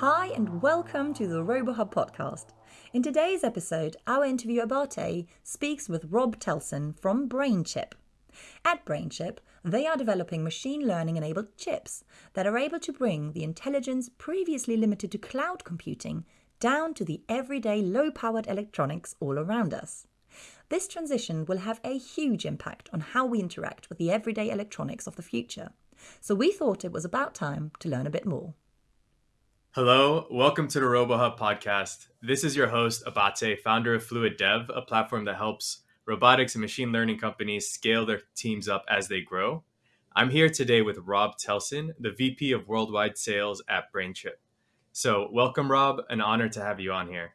Hi, and welcome to the RoboHub podcast. In today's episode, our interview Abate speaks with Rob Telson from BrainChip. At BrainChip, they are developing machine learning enabled chips that are able to bring the intelligence previously limited to cloud computing down to the everyday low powered electronics all around us. This transition will have a huge impact on how we interact with the everyday electronics of the future. So we thought it was about time to learn a bit more. Hello, welcome to the RoboHub podcast. This is your host, Abate, founder of Fluid Dev, a platform that helps robotics and machine learning companies scale their teams up as they grow. I'm here today with Rob Telson, the VP of Worldwide Sales at BrainChip. So, welcome, Rob. An honor to have you on here.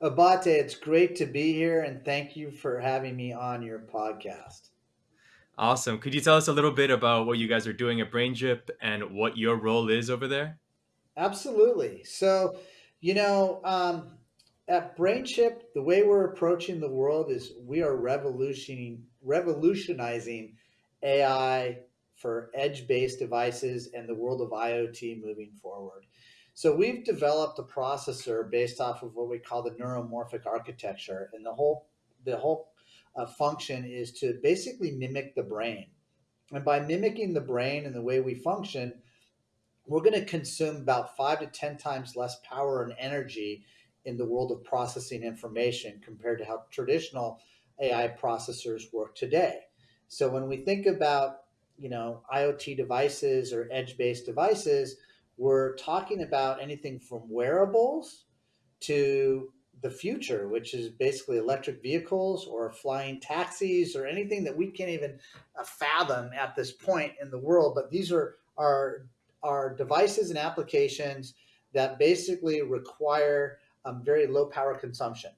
Abate, it's great to be here and thank you for having me on your podcast. Awesome. Could you tell us a little bit about what you guys are doing at BrainChip and what your role is over there? Absolutely. So, you know, um, at BrainChip, the way we're approaching the world is we are revolutioning, revolutionizing AI for edge-based devices and the world of IoT moving forward. So we've developed a processor based off of what we call the neuromorphic architecture, and the whole the whole uh, function is to basically mimic the brain. And by mimicking the brain and the way we function, we're going to consume about five to ten times less power and energy in the world of processing information compared to how traditional AI processors work today. So when we think about you know IoT devices or edge-based devices, we're talking about anything from wearables to the future, which is basically electric vehicles or flying taxis or anything that we can't even fathom at this point in the world. But these are are are devices and applications that basically require um, very low power consumption,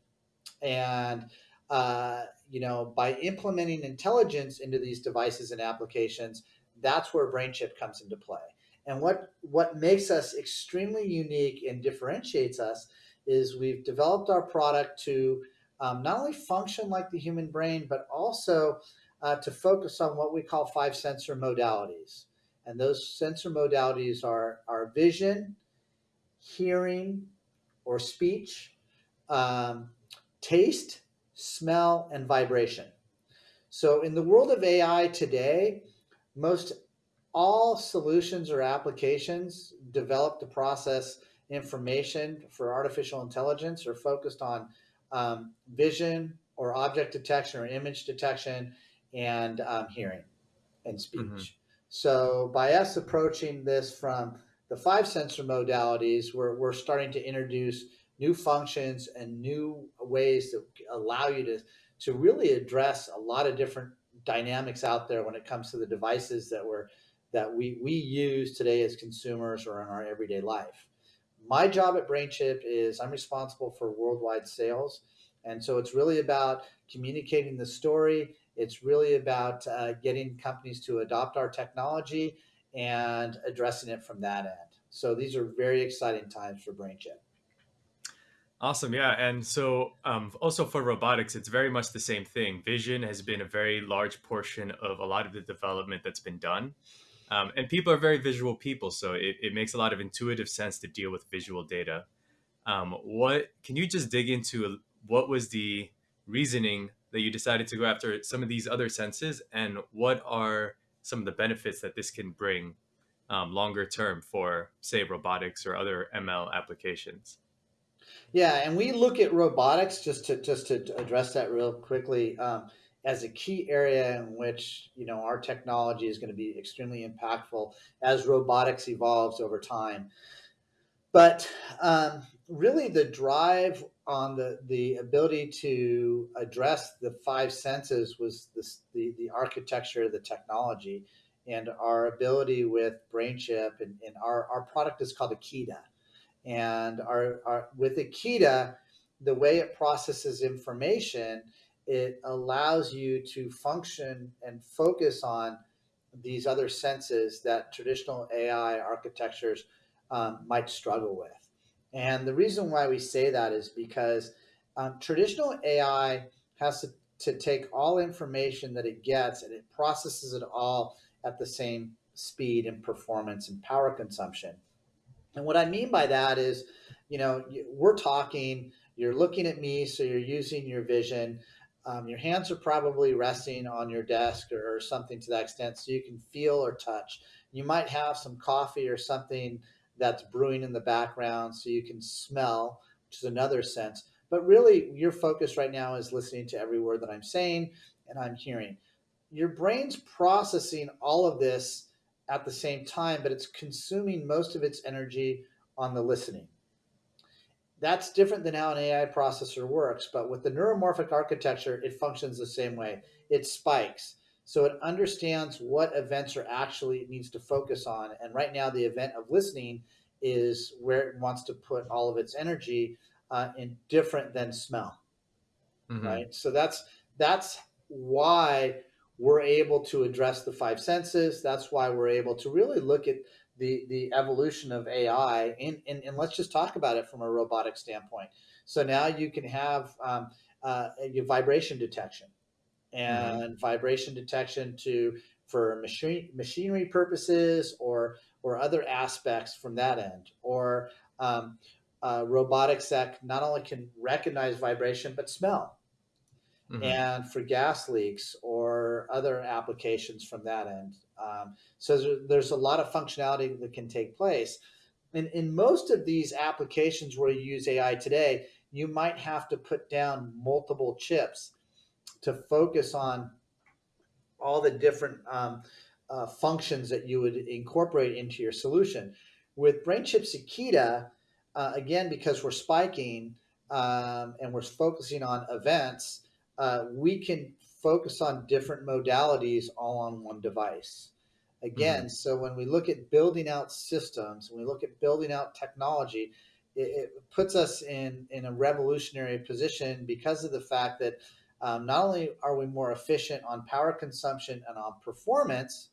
and uh, you know by implementing intelligence into these devices and applications, that's where BrainChip comes into play. And what, what makes us extremely unique and differentiates us is we've developed our product to um, not only function like the human brain, but also uh, to focus on what we call five sensor modalities. And those sensor modalities are, are vision, hearing or speech, um, taste, smell, and vibration. So in the world of AI today, most all solutions or applications developed to process information for artificial intelligence are focused on um, vision or object detection or image detection and um, hearing and speech. Mm-hmm. So by us approaching this from the five sensor modalities, we're, we're starting to introduce new functions and new ways that allow you to, to really address a lot of different dynamics out there when it comes to the devices that we're that we, we use today as consumers or in our everyday life. My job at BrainChip is I'm responsible for worldwide sales. And so it's really about communicating the story. It's really about uh, getting companies to adopt our technology and addressing it from that end. So these are very exciting times for BrainChip. Awesome. Yeah. And so, um, also for robotics, it's very much the same thing. Vision has been a very large portion of a lot of the development that's been done. Um, and people are very visual people, so it, it, makes a lot of intuitive sense to deal with visual data. Um, what can you just dig into? What was the reasoning that you decided to go after some of these other senses, and what are some of the benefits that this can bring um, longer term for, say, robotics or other ML applications? Yeah, and we look at robotics just to just to address that real quickly. Um, as a key area in which you know our technology is going to be extremely impactful as robotics evolves over time. But um, really, the drive on the the ability to address the five senses was this, the the architecture, of the technology, and our ability with BrainChip and, and our our product is called Akida, and our, our with Akida, the way it processes information it allows you to function and focus on these other senses that traditional AI architectures um, might struggle with. And the reason why we say that is because um, traditional AI has to, to take all information that it gets and it processes it all at the same speed and performance and power consumption. And what I mean by that is, you know, we're talking, you're looking at me, so you're using your vision. Um, your hands are probably resting on your desk or, or something to that extent so you can feel or touch. You might have some coffee or something that's brewing in the background so you can smell, which is another sense. But really, your focus right now is listening to every word that I'm saying and I'm hearing. Your brain's processing all of this at the same time, but it's consuming most of its energy on the listening. That's different than how an AI processor works, but with the neuromorphic architecture, it functions the same way. It spikes. So it understands what events are actually it needs to focus on. And right now, the event of listening is where it wants to put all of its energy uh, in different than smell. Mm-hmm. Right. So that's that's why we're able to address the five senses. That's why we're able to really look at the, the evolution of AI. And, and, and let's just talk about it from a robotic standpoint. So now you can have um, uh, vibration detection and mm-hmm. vibration detection to for machine machinery purposes or or other aspects from that end or um, uh, robotics that not only can recognize vibration but smell mm-hmm. and for gas leaks or other applications from that end. Um, so there's, there's a lot of functionality that can take place. And in most of these applications where you use AI today, you might have to put down multiple chips to focus on all the different um, uh, functions that you would incorporate into your solution. With BrainChip Akida, uh, again, because we're spiking um, and we're focusing on events, uh, we can focus on different modalities all on one device. Again, mm-hmm. so when we look at building out systems, when we look at building out technology, it, it, puts us in, in a revolutionary position because of the fact that um, not only are we more efficient on power consumption and on performance,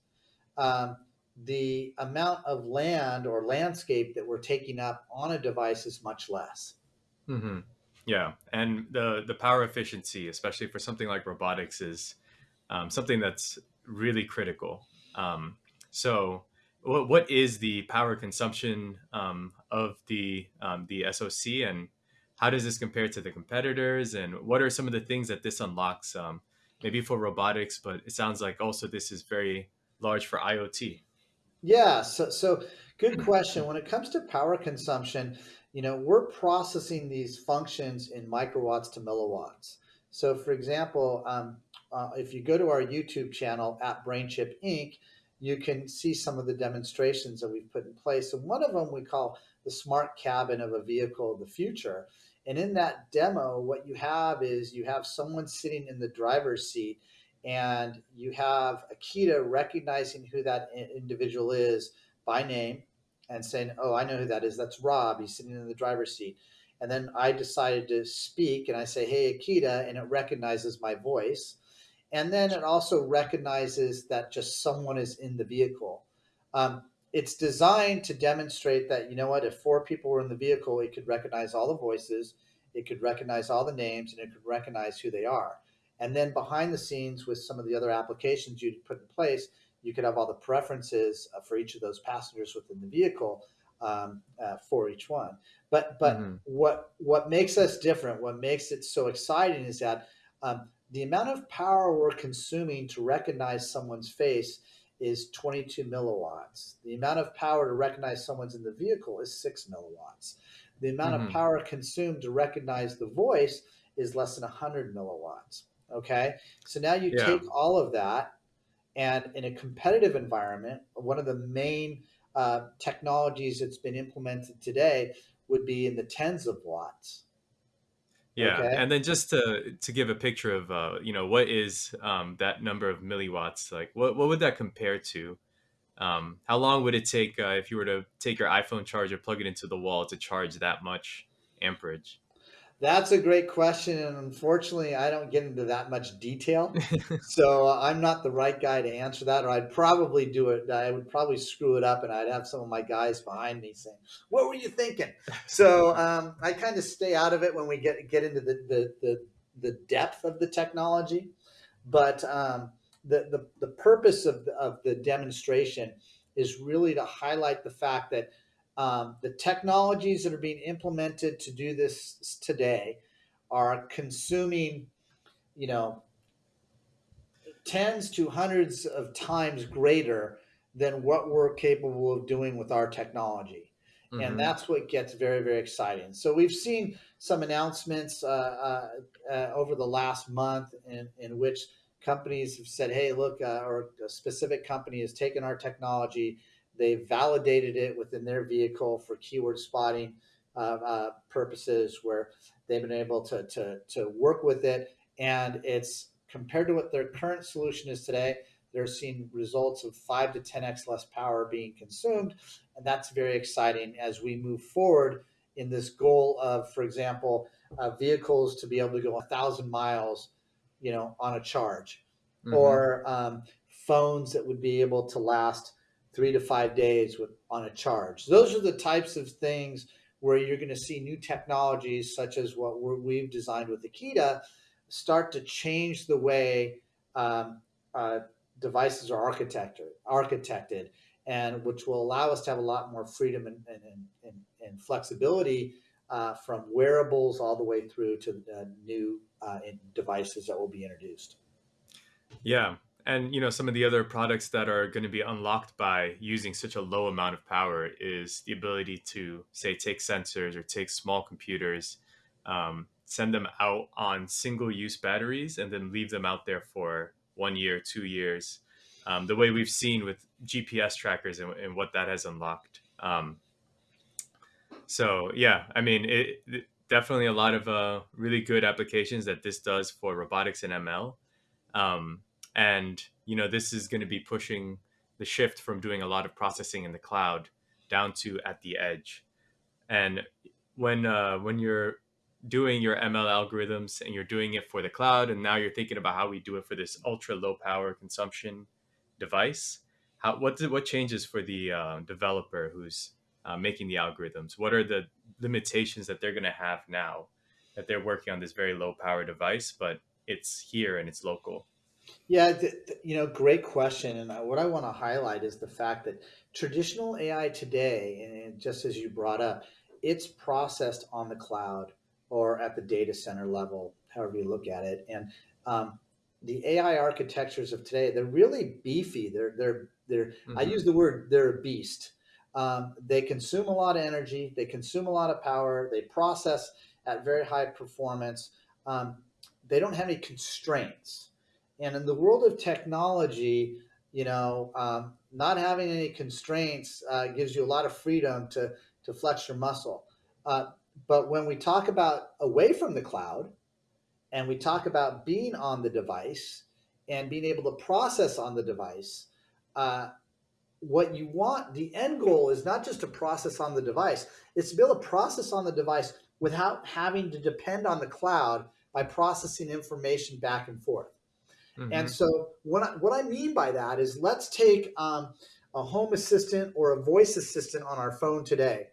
um, the amount of land or landscape that we're taking up on a device is much less. Mm-hmm. Yeah, and the the power efficiency, especially for something like robotics, is um, something that's really critical. Um, so, what what is the power consumption um, of the um, the SoC, and how does this compare to the competitors? And what are some of the things that this unlocks? Um, maybe for robotics, but it sounds like also this is very large for IoT. Yeah, so so good question. When it comes to power consumption, you know, we're processing these functions in microwatts to milliwatts. So, for example, um, uh, if you go to our YouTube channel at BrainChip Inc., you can see some of the demonstrations that we've put in place. And one of them we call the smart cabin of a vehicle of the future. And in that demo, what you have is you have someone sitting in the driver's seat and you have Akida recognizing who that individual is by name and saying, "Oh, I know who that is. That's Rob. He's sitting in the driver's seat." And then I decided to speak, and I say, "Hey, Akida. and it recognizes my voice, and then it also recognizes that just someone is in the vehicle. Um, it's designed to demonstrate that you know what, if four people were in the vehicle, it could recognize all the voices, it could recognize all the names, and it could recognize who they are. And then behind the scenes, with some of the other applications you'd put in place, you could have all the preferences uh, for each of those passengers within the vehicle um, uh, for each one. But but mm-hmm. what what makes us different, what makes it so exciting, is that um, the amount of power we're consuming to recognize someone's face is 22 milliwatts. The amount of power to recognize someone's in the vehicle is six milliwatts. The amount mm-hmm. of power consumed to recognize the voice is less than 100 milliwatts. Okay, so now you yeah. take all of that and in a competitive environment, one of the main uh, technologies that's been implemented today would be in the tens of watts. Yeah, okay? and then just to to give a picture of uh, you know what is um, that number of milliwatts like? What what would that compare to? Um, how long would it take uh, if you were to take your iPhone charger, plug it into the wall to charge that much amperage? That's a great question, and unfortunately, I don't get into that much detail, so uh, I'm not the right guy to answer that. Or I'd probably do it. I would probably screw it up, and I'd have some of my guys behind me saying, "What were you thinking?" So um, I kind of stay out of it when we get get into the the the, the depth of the technology. But um, the, the the purpose of the, of the demonstration is really to highlight the fact that um, the technologies that are being implemented to do this today are consuming, you know, tens to hundreds of times greater than what we're capable of doing with our technology. Mm-hmm. And that's what gets very, very exciting. So we've seen some announcements uh, uh, uh, over the last month in, in which companies have said, hey, look, uh, or a specific company has taken our technology, they've validated it within their vehicle for keyword spotting uh, uh, purposes, where they've been able to, to, to work with it. And it's compared to what their current solution is today, they're seeing results of five to 10x less power being consumed. And that's very exciting as we move forward in this goal of, for example, uh, vehicles to be able to go a thousand miles, you know, on a charge, mm-hmm. or um, phones that would be able to last three to five days with on a charge. Those are the types of things where you're going to see new technologies such as what we have designed with Akida start to change the way um, uh, devices are architected, architected, and which will allow us to have a lot more freedom and, and, and, and flexibility uh, from wearables all the way through to uh, new devices that will be introduced. Yeah, and you know some of the other products that are going to be unlocked by using such a low amount of power is the ability to say take sensors or take small computers um, send them out on single use batteries and then leave them out there for one year two years. Um, the way we've seen with gps trackers and, and what that has unlocked. Um, so yeah i mean it, it, definitely a lot of uh, really good applications that this does for robotics and ml um, and you know this is going to be pushing the shift from doing a lot of processing in the cloud down to at the edge. And when uh, when you're doing your ml algorithms and you're doing it for the cloud and now you're thinking about how we do it for this ultra low power consumption device how what what changes for the uh, developer who's uh, making the algorithms? What are the limitations that they're going to have now that they're working on this very low power device but it's here and it's local yeah, th- th- you know, great question. And what I want to highlight is the fact that traditional AI today, and just as you brought up, it's processed on the cloud or at the data center level, however you look at it. And um, the AI architectures of today, they're really beefy. They're they're they're. Mm-hmm. I use the word they're a beast. Um, they consume a lot of energy. They consume a lot of power. They process at very high performance. Um, they don't have any constraints and in the world of technology, you know, um, not having any constraints uh, gives you a lot of freedom to to flex your muscle. Uh, but when we talk about away from the cloud, and we talk about being on the device and being able to process on the device, uh, what you want, the end goal is not just to process on the device; it's to be able to process on the device without having to depend on the cloud by processing information back and forth. Mm-hmm. And so what I, what I mean by that is let's take um, a home assistant or a voice assistant on our phone today.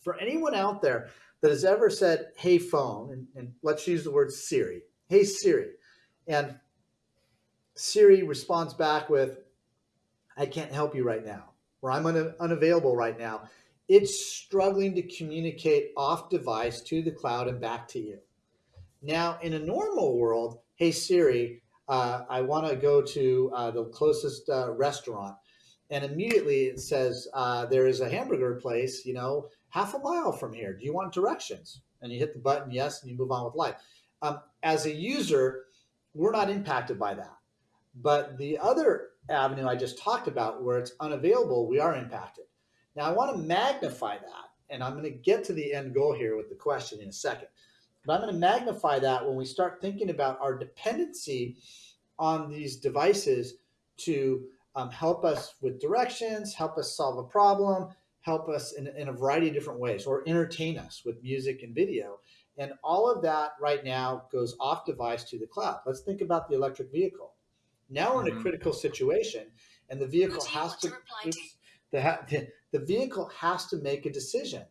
For anyone out there that has ever said, hey phone, and, and let's use the word Siri, hey Siri, and Siri responds back with, I can't help you right now, or I'm un- unavailable right now. It's struggling to communicate off device to the cloud and back to you. Now, in a normal world, hey Siri, uh, I want to go to uh, the closest uh, restaurant. And immediately it says, uh, there is a hamburger place, you know, half a mile from here. Do you want directions? And you hit the button, yes, and you move on with life. Um, as a user, we're not impacted by that. But the other avenue I just talked about, where it's unavailable, we are impacted. Now, I want to magnify that, and I'm going to get to the end goal here with the question in a second. But I'm going to magnify that when we start thinking about our dependency on these devices to um, help us with directions, help us solve a problem, help us in, in a variety of different ways, or entertain us with music and video. And all of that right now goes off device to the cloud. Let's think about the electric vehicle. Now we're in a mm-hmm. critical situation, and the vehicle has to, oops, the, the vehicle has to make a decision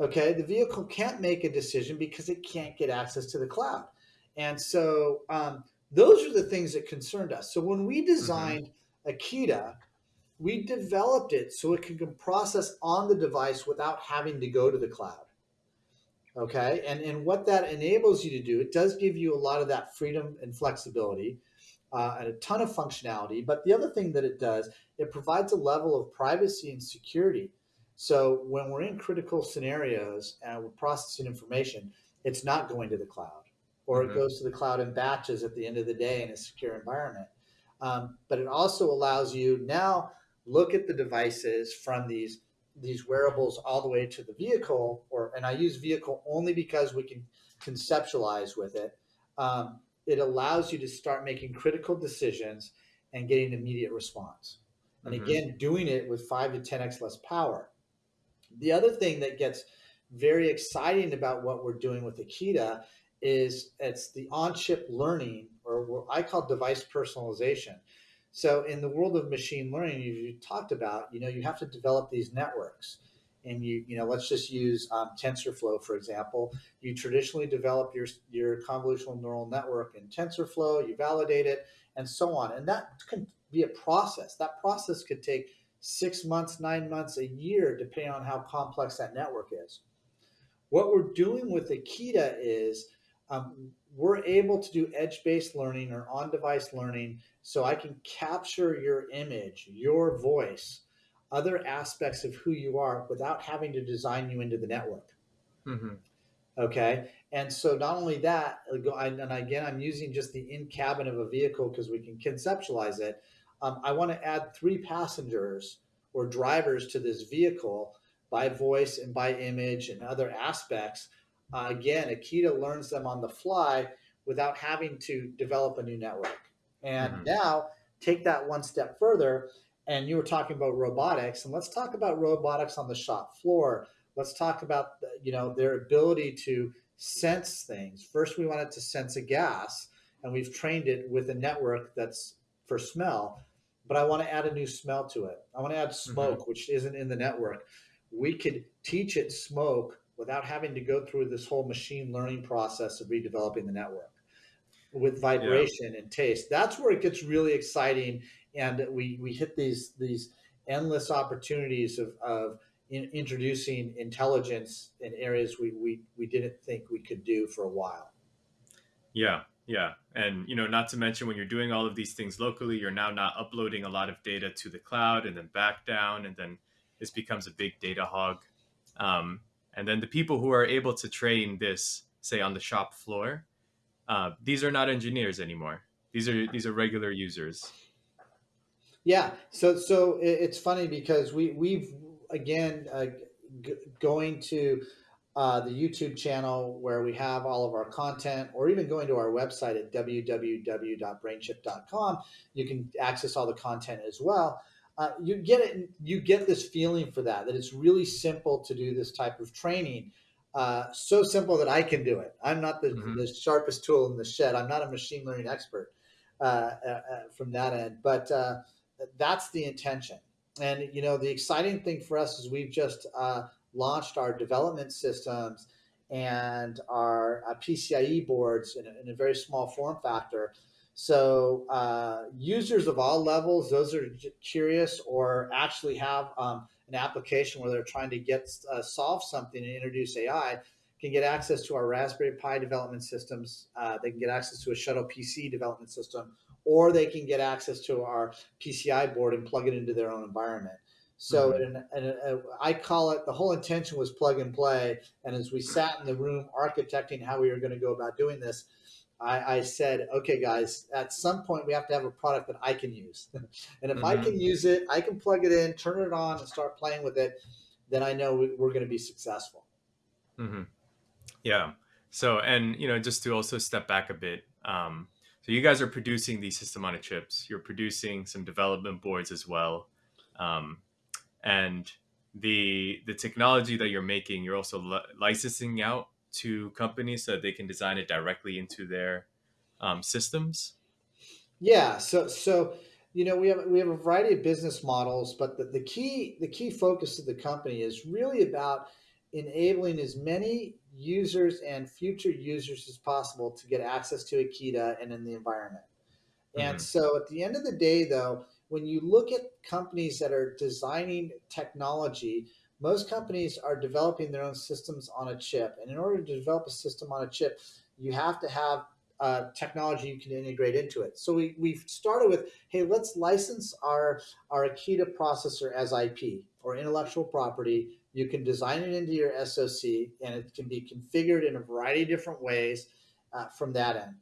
okay the vehicle can't make a decision because it can't get access to the cloud and so um, those are the things that concerned us so when we mm-hmm. designed mm-hmm. akida we developed it so it can process on the device without having to go to the cloud. Okay, and and what that enables you to do, it does give you a lot of that freedom and flexibility. Uh, and a ton of functionality. But the other thing that it does, it provides a level of privacy and security. So when we're in critical scenarios and we're processing information, it's not going to the cloud or mm-hmm. it goes to the cloud in batches at the end of the day in a secure environment. Um, but it also allows you now look at the devices from these these wearables all the way to the vehicle or and i use vehicle only because we can conceptualize with it um, it allows you to start making critical decisions and getting immediate response and mm-hmm. again doing it with 5 to 10x less power the other thing that gets very exciting about what we're doing with Akida is it's the on-chip learning or what i call device personalization so in the world of machine learning, you talked about, you know, you have to develop these networks. And you, you know, let's just use um, TensorFlow for example. You traditionally develop your your convolutional neural network in TensorFlow, you validate it, and so on. And that can be a process. That process could take six months, nine months, a year, depending on how complex that network is. What we're doing with Akida is um, we're able to do edge-based learning or on-device learning so I can capture your image, your voice, other aspects of who you are without having to design you into the network. Mm-hmm. Okay. And so not only that, and again, I'm using just the in cabin of a vehicle because we can conceptualize it. Um, I want to add three passengers or drivers to this vehicle by voice and by image and other aspects. Uh, again, Akida learns them on the fly without having to develop a new network. And mm-hmm. now take that one step further. And you were talking about robotics, and let's talk about robotics on the shop floor. Let's talk about you know their ability to sense things. First, we wanted to sense a gas, and we've trained it with a network that's for smell. But I want to add a new smell to it. I want to add mm-hmm. smoke, mm-hmm. which isn't in the network. We could teach it smoke without having to go through this whole machine learning process of redeveloping the network with vibration yeah. and taste. That's where it gets really exciting, and we we hit these these endless opportunities of of in, introducing intelligence in areas we, we we didn't think we could do for a while. Yeah, yeah, and you know, not to mention when you're doing all of these things locally, you're now not uploading a lot of data to the cloud and then back down, and then this becomes a big data hog. Um, and then the people who are able to train this, say on the shop floor, uh, these are not engineers anymore. These are these are regular users. Yeah. So so it's funny because we we've again uh, going to uh, the YouTube channel where we have all of our content, or even going to our website at www.brainchip.com, you can access all the content as well. Uh, you get it. You get this feeling for that that it's really simple to do this type of training uh, so simple that I can do it. I'm not the, mm-hmm. the, sharpest tool in the shed. I'm not a machine learning expert uh, uh, uh from that end, but uh, that's the intention. And you know, the exciting thing for us is we've just uh, launched our development systems and our PCIe boards in a, in a, very small form factor. So users of all levels, those are curious or actually have um, an application where they're trying to get uh, solve something and introduce AI can get access to our Raspberry Pi development systems. Uh, they can get access to a Shuttle PC development system, or they can get access to our PCI board and plug it into their own environment. So, mm-hmm. and, and, uh, I call it the whole intention was plug and play. And as we sat in the room architecting how we were going to go about doing this, I, I, said, okay, guys, at some point we have to have a product that I can use. and if mm-hmm. I can use it, I can plug it in, turn it on, and start playing with it, then I know we, are going to be successful. Mm-hmm. Yeah. So, and, you know, just to also step back a bit, um, so you guys are producing these system on a chips, you're producing some development boards as well. Um, and the the technology that you're making, you're also li- licensing out to companies so that they can design it directly into their um, systems? Yeah. So so you know we have we have a variety of business models, but the, the key the key focus of the company is really about enabling as many users and future users as possible to get access to akida and in the environment. And mm-hmm. so at the end of the day, though, when you look at companies that are designing technology, most companies are developing their own systems on a chip. And in order to develop a system on a chip, you have to have uh, technology you can integrate into it. So we, we've started with, hey, let's license our, our Akida processor as IP or intellectual property. You can design it into your SoC and it can be configured in a variety of different ways uh, from that end.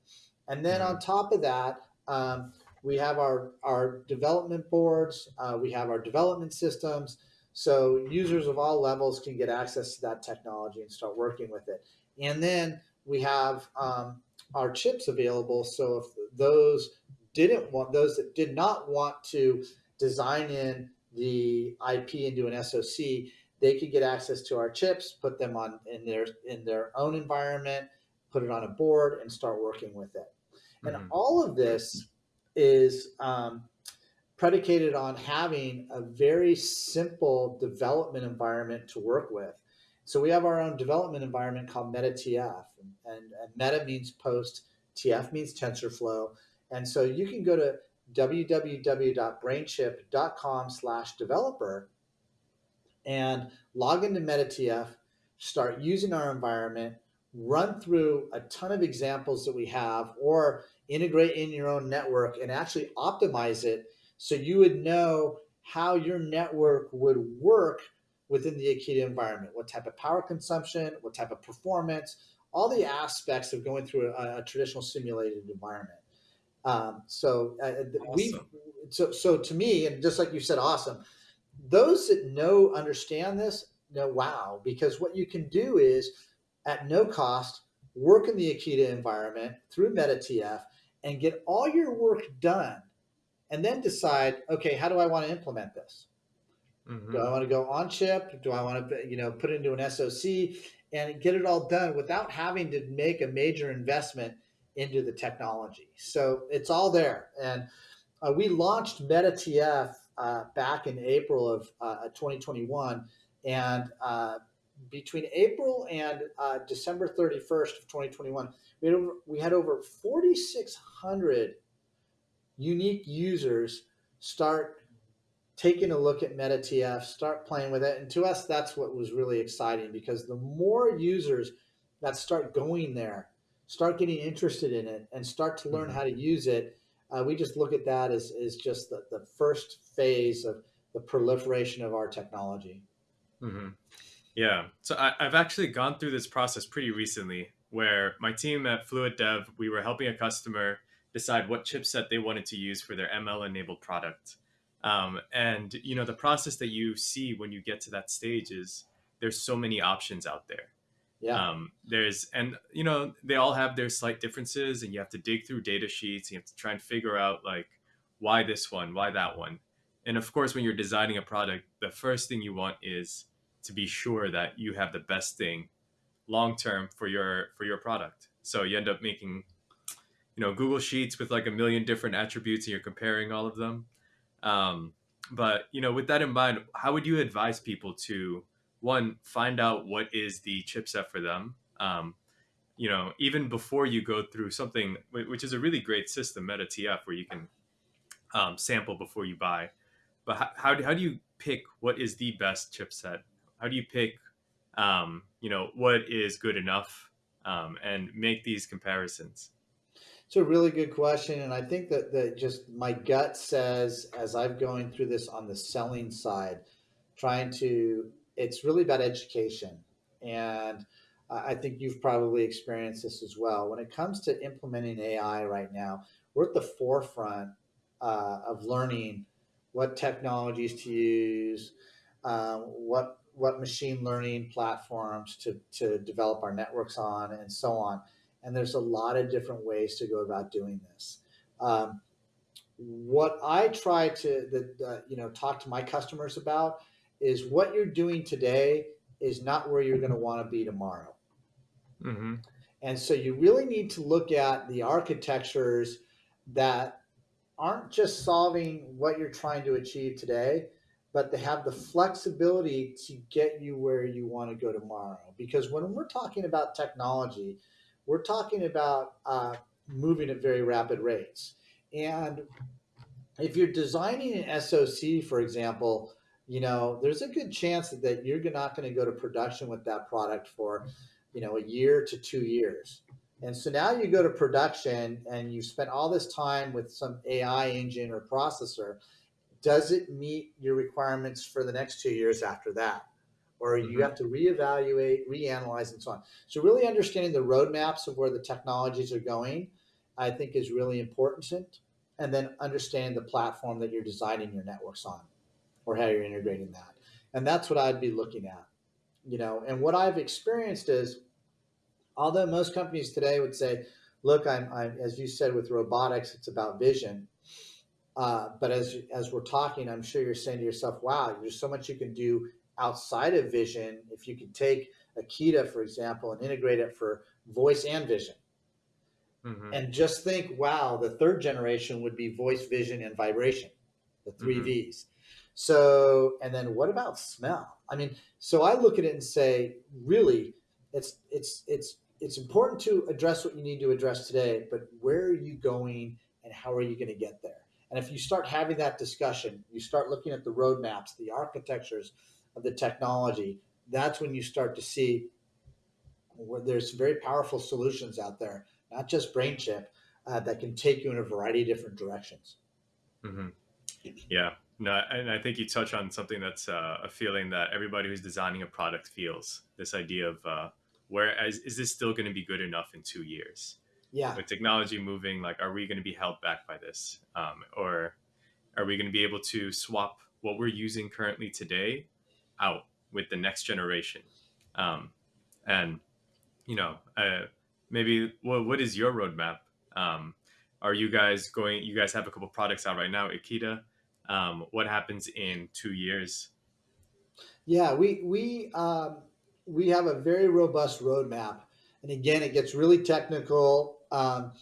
And then on top of that, um, we have our, our development boards, uh, we have our development systems. So users of all levels can get access to that technology and start working with it. And then we have um, our chips available. So if those didn't want, those that did not want to design in the IP into an SoC, they could get access to our chips, put them on in their in their own environment, put it on a board, and start working with it. And mm-hmm. all of this is um, predicated on having a very simple development environment to work with. So we have our own development environment called MetaTF, and, and, and Meta means post, TF means TensorFlow, and so you can go to www.brainchip.com slash developer and log into MetaTF, start using our environment, run through a ton of examples that we have, or integrate in your own network and actually optimize it so you would know how your network would work within the Akida environment. What type of power consumption, what type of performance, all the aspects of going through a, a traditional simulated environment. Um, so uh, awesome. we, so so to me, and just like you said, awesome. Those that know understand this know wow because what you can do is at no cost work in the Akida environment through MetaTF and get all your work done and then decide, okay, how do I want to implement this? Mm-hmm. Do I want to go on chip? Do I want to, you know, put it into an SoC and get it all done without having to make a major investment into the technology? So it's all there. And uh, we launched MetaTF uh, back in April of uh, 2021. And uh, between April and uh, December 31st of 2021, we had over, we had over 4,600 unique users start taking a look at MetaTF, start playing with it. And to us, that's what was really exciting because the more users that start going there, start getting interested in it, and start to learn mm-hmm. how to use it, uh, we just look at that as, as just the, the first phase of the proliferation of our technology. Mm-hmm. Yeah. So I, have actually gone through this process pretty recently where my team at Fluid Dev, we were helping a customer decide what chipset they wanted to use for their ML enabled product. Um, and you know the process that you see when you get to that stage is there's so many options out there. Yeah. Um, there's and you know they all have their slight differences, and you have to dig through data sheets. And you have to try and figure out like why this one, why that one. And of course, when you're designing a product, the first thing you want is to be sure that you have the best thing long term for your for your product. So you end up making you know Google Sheets with like a million different attributes, and you're comparing all of them. Um, but you know, with that in mind, how would you advise people to one find out what is the chipset for them? Um, you know, even before you go through something, which is a really great system, MetaTF, where you can um, sample before you buy. But how, how, do, how do you pick what is the best chipset? How do you pick, um, you know, what is good enough um, and make these comparisons? It's a really good question, and I think that that just my gut says as i'm going through this on the selling side, trying to it's really about education, and I think you've probably experienced this as well. When it comes to implementing AI right now, we're at the forefront uh, of learning what technologies to use, uh, what what machine learning platforms to to develop our networks on, and so on and there's a lot of different ways to go about doing this. Um, what I try to uh, you know talk to my customers about is what you're doing today is not where you're going to want to be tomorrow. Mm-hmm. And so you really need to look at the architectures that aren't just solving what you're trying to achieve today, but they have the flexibility to get you where you want to go tomorrow. Because when we're talking about technology, we're talking about uh, moving at very rapid rates. And if you're designing an SOC, for example, you know, there's a good chance that you're not going to go to production with that product for, you know, a year to two years. And so now you go to production and you spent all this time with some AI engine or processor. Does it meet your requirements for the next two years after that? Or you mm-hmm. have to reevaluate, reanalyze, and so on. So, really understanding the roadmaps of where the technologies are going, I think, is really important. And then understand the platform that you're designing your networks on or how you're integrating that. And that's what I'd be looking at. You know, and what I've experienced is although most companies today would say, look, I'm, I'm as you said with robotics, it's about vision. Uh, but as as we're talking, I'm sure you're saying to yourself, wow, there's so much you can do outside of vision. If you could take Akida, for example, and integrate it for voice and vision. Mm-hmm. And just think, wow, the third generation would be voice, vision, and vibration, the 3 mm-hmm. V's. So, and then what about smell? I mean, so I look at it and say, really, it's it's it's it's important to address what you need to address today, but where are you going and how are you going to get there? And if you start having that discussion, you start looking at the roadmaps, the architectures of the technology, that's when you start to see where there's very powerful solutions out there, not just BrainChip, uh, that can take you in a variety of different directions. Mm-hmm. Yeah, no, and I think you touch on something that's uh, a feeling that everybody who's designing a product feels. This idea of uh, where is, is this still going to be good enough in two years? Yeah. With technology moving, like, are we going to be held back by this, um, or are we going to be able to swap what we're using currently today out with the next generation? Um, and you know, uh, maybe what what is your roadmap? Um, are you guys going? You guys have a couple products out right now, Akida um, what happens in two years? Yeah, we we um, we have a very robust roadmap, and again, it gets really technical. Um,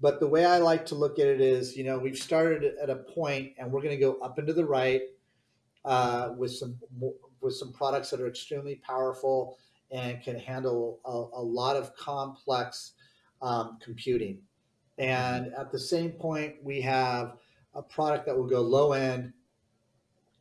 but the way I like to look at it is, you know, we've started at a point, and we're going to go up into the right uh, with some with some products that are extremely powerful and can handle a, a lot of complex um, computing. And at the same point, we have a product that will go low end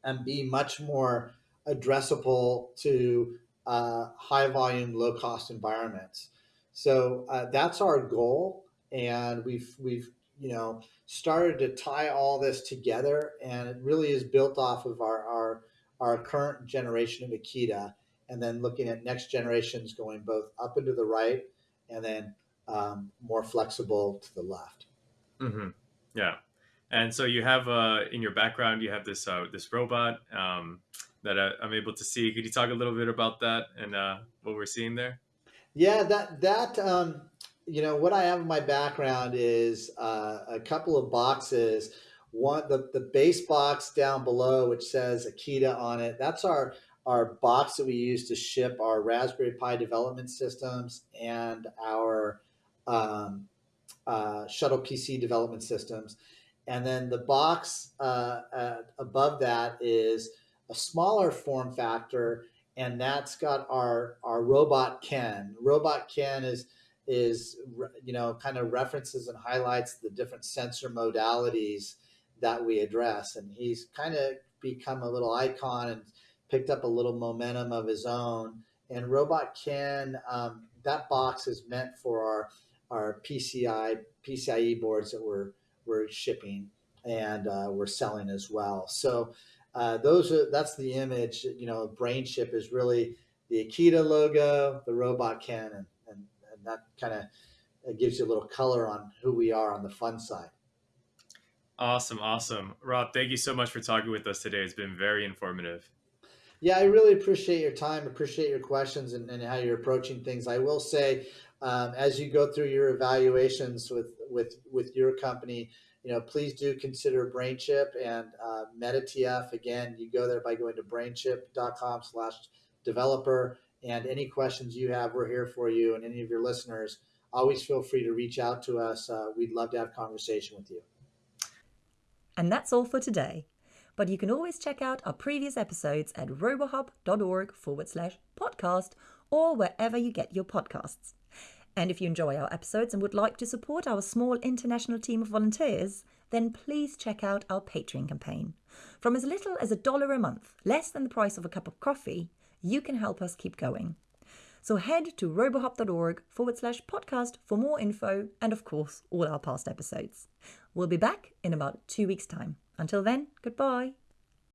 and be much more addressable to uh, high volume, low cost environments. So uh, that's our goal, and we've we've you know started to tie all this together, and it really is built off of our our, our current generation of Akida, and then looking at next generations going both up and to the right, and then um, more flexible to the left. Mm-hmm. Yeah. And so you have uh, in your background, you have this uh, this robot um, that I, am able to see. Could you talk a little bit about that and uh, what we're seeing there? Yeah, that that um, you know what I have in my background is uh, a couple of boxes. One the the base box down below, which says Akida on it. That's our our box that we use to ship our Raspberry Pi development systems and our um, uh, shuttle PC development systems and then the box uh, above that is a smaller form factor, and that's got our our robot Ken. Robot Ken is is you know kind of references and highlights the different sensor modalities that we address, and he's kind of become a little icon and picked up a little momentum of his own. And Robot Ken, um, that box is meant for our our PCI PCIe boards that we're we're shipping and uh, we're selling as well. So uh, those are that's the image. You know, BrainChip is really the Akida logo, the robot and, and, and that kind of gives you a little color on who we are on the fun side. Awesome, awesome, Rob. Thank you so much for talking with us today. It's been very informative. Yeah, I really appreciate your time, appreciate your questions, and, and how you're approaching things. I will say, um, as you go through your evaluations with with with your company, you know, please do consider BrainChip and uh, MetaTF. Again, you go there by going to brainchip.com slash developer. And any questions you have, we're here for you. And any of your listeners, always feel free to reach out to us. Uh, we'd love to have conversation with you. And that's all for today. But you can always check out our previous episodes at robohub.org forward slash podcast or wherever you get your podcasts. And if you enjoy our episodes and would like to support our small international team of volunteers, then please check out our Patreon campaign. From as little as a dollar a month, less than the price of a cup of coffee, you can help us keep going. So head to robohub.org forward slash podcast for more info and, of course, all our past episodes. We'll be back in about two weeks' time. Until then, goodbye.